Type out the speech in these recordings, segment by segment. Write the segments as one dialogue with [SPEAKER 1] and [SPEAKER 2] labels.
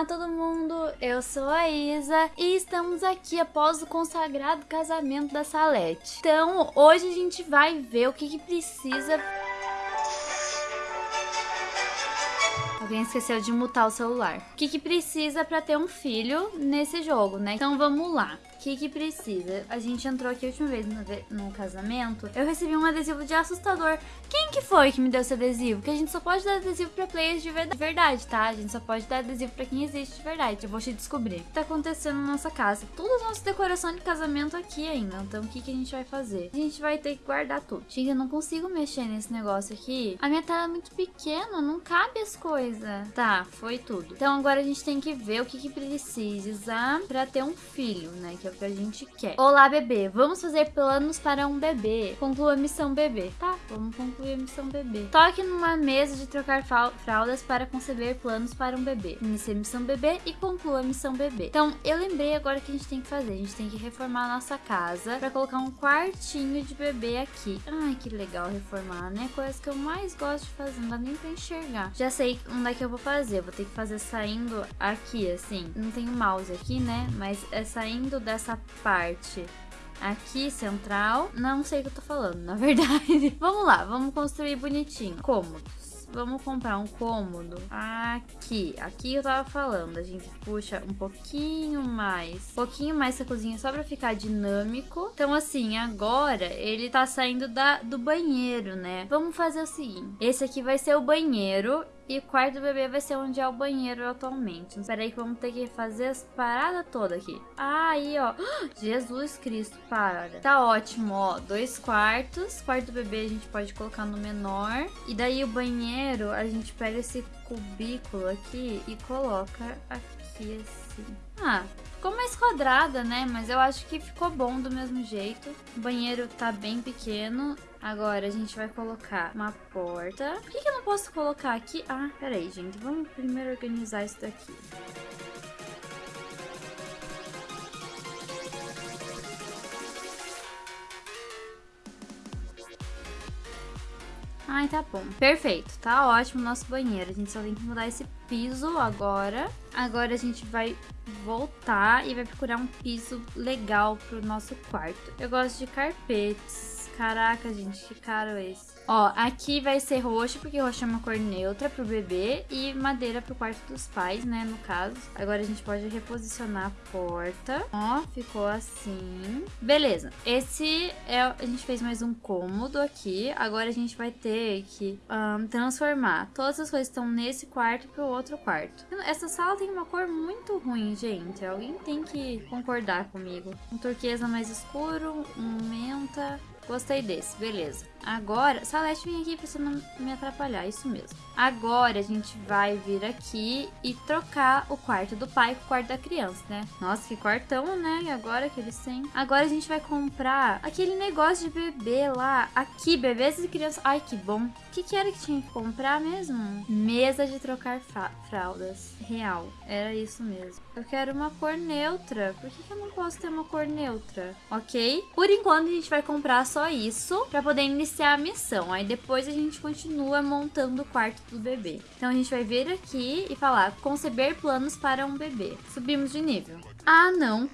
[SPEAKER 1] Olá todo mundo, eu sou a Isa e estamos aqui após o consagrado casamento da Salete. Então hoje a gente vai ver o que, que precisa... Alguém esqueceu de mutar o celular. O que, que precisa para ter um filho nesse jogo, né? Então vamos lá que que precisa? A gente entrou aqui a última vez no, no, casamento, eu recebi um adesivo de assustador. Quem que foi que me deu esse adesivo? Que a gente só pode dar adesivo pra players de verdade, tá? A gente só pode dar adesivo pra quem existe de verdade. Eu vou te descobrir. O que tá acontecendo na nossa casa? Toda a nossa decoração de casamento aqui ainda. Então o que que a gente vai fazer? A gente vai ter que guardar tudo. Gente, eu não consigo mexer nesse negócio aqui. A minha tela é muito pequena, não cabe as coisas. Tá, foi tudo. Então agora a gente tem que ver o que que precisa pra ter um filho, né? Que é que a gente quer. Olá, bebê. Vamos fazer planos para um bebê. Conclua a missão bebê. Tá, vamos concluir a missão bebê. Toque numa mesa de trocar fraldas para conceber planos para um bebê. Inicie a missão bebê e conclua a missão bebê. Então, eu lembrei agora o que a gente tem que fazer. A gente tem que reformar a nossa casa para colocar um quartinho de bebê aqui. Ai, que legal reformar, né? Coisa que eu mais gosto de fazer. Não dá nem pra enxergar. Já sei onde é que eu vou fazer. Eu vou ter que fazer saindo aqui, assim. Não tem o mouse aqui, né? Mas é saindo dessa essa parte aqui central. Não sei o que eu tô falando, na verdade. vamos lá, vamos construir bonitinho. Cômodos. Vamos comprar um cômodo aqui. Aqui eu tava falando. A gente puxa um pouquinho mais. Um pouquinho mais essa cozinha só pra ficar dinâmico. Então, assim, agora ele tá saindo da, do banheiro, né? Vamos fazer o seguinte. Esse aqui vai ser o banheiro e o quarto do bebê vai ser onde é o banheiro atualmente. Espera aí que vamos ter que fazer as paradas todas aqui. Ah, aí, ó. Jesus Cristo, para. Tá ótimo, ó. Dois quartos. Quarto do bebê a gente pode colocar no menor. E daí o banheiro, a gente pega esse cubículo aqui e coloca aqui assim. Ah, ficou mais quadrada, né? Mas eu acho que ficou bom do mesmo jeito. O banheiro tá bem pequeno. Agora a gente vai colocar uma porta. Por que, que eu não posso colocar aqui? Ah, peraí, gente. Vamos primeiro organizar isso daqui. Ai, tá bom. Perfeito. Tá ótimo o nosso banheiro. A gente só tem que mudar esse piso agora. Agora a gente vai voltar e vai procurar um piso legal pro nosso quarto. Eu gosto de carpetes. Caraca, gente, que caro esse. Ó, aqui vai ser roxo, porque roxo é uma cor neutra pro bebê. E madeira pro quarto dos pais, né, no caso. Agora a gente pode reposicionar a porta. Ó, ficou assim. Beleza. Esse é... A gente fez mais um cômodo aqui. Agora a gente vai ter que um, transformar todas as coisas estão nesse quarto pro outro quarto. Essa sala tem uma cor muito ruim, gente. Alguém tem que concordar comigo. Um turquesa mais escuro, um menta... Gostei desse, beleza. Agora, Salete, vem aqui pra você não me atrapalhar, isso mesmo. Agora a gente vai vir aqui e trocar o quarto do pai com o quarto da criança, né? Nossa, que quartão, né? E agora que eles têm. Agora a gente vai comprar aquele negócio de bebê lá. Aqui, bebês e crianças. Ai, que bom. O que, que era que tinha que comprar mesmo? Mesa de trocar fraldas. Real. Era isso mesmo. Eu quero uma cor neutra. Por que, que eu não posso ter uma cor neutra? Ok? Por enquanto a gente vai comprar só isso pra poder iniciar iniciar a missão. Aí depois a gente continua montando o quarto do bebê. Então a gente vai vir aqui e falar conceber planos para um bebê. Subimos de nível. Ah, não.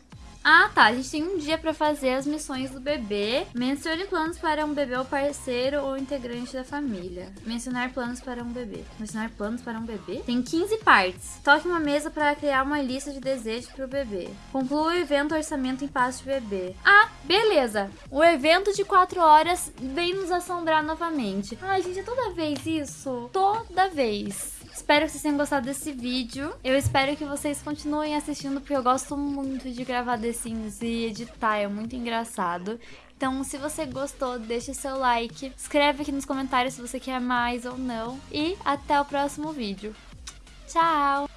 [SPEAKER 1] Ah, tá. A gente tem um dia pra fazer as missões do bebê. Mencione planos para um bebê ou parceiro ou integrante da família. Mencionar planos para um bebê. Mencionar planos para um bebê? Tem 15 partes. Toque uma mesa para criar uma lista de desejos pro bebê. Conclua o evento orçamento em paz de bebê. Ah, beleza. O evento de 4 horas vem nos assombrar novamente. Ai, gente, é toda vez isso. Toda vez. Espero que vocês tenham gostado desse vídeo. Eu espero que vocês continuem assistindo, porque eu gosto muito de gravar The Sims e editar, é muito engraçado. Então, se você gostou, deixa seu like, escreve aqui nos comentários se você quer mais ou não. E até o próximo vídeo. Tchau!